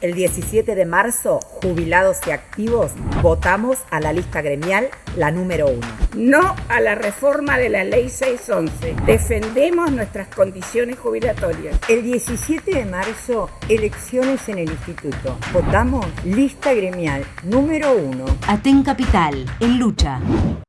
El 17 de marzo, jubilados y activos, votamos a la lista gremial, la número uno. No a la reforma de la ley 611. Defendemos nuestras condiciones jubilatorias. El 17 de marzo, elecciones en el instituto. Votamos lista gremial número uno. Aten Capital, en lucha.